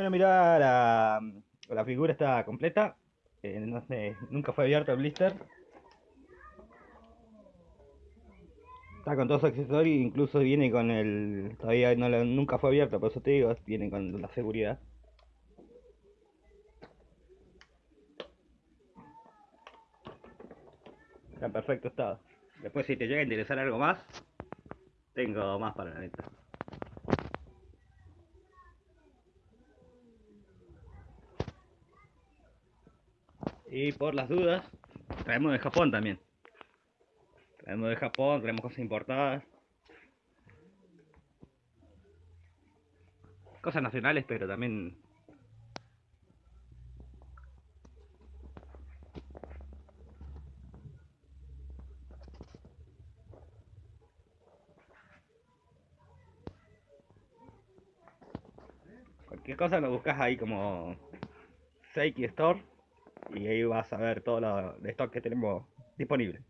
Bueno, mirá, la, la figura está completa. Eh, no sé, nunca fue abierto el blister. Está con todos sus accesorios, incluso viene con el... Todavía no lo- nunca fue abierto, por eso te digo, viene con la seguridad. Está en perfecto estado. Después si te llega a interesar algo más, tengo más para la neta. Y por las dudas, traemos de Japón también. Traemos de Japón, traemos cosas importadas. Cosas nacionales, pero también... Cualquier cosa lo buscas ahí como Seiki Store y ahí vas a ver todo lo de stock que tenemos disponible.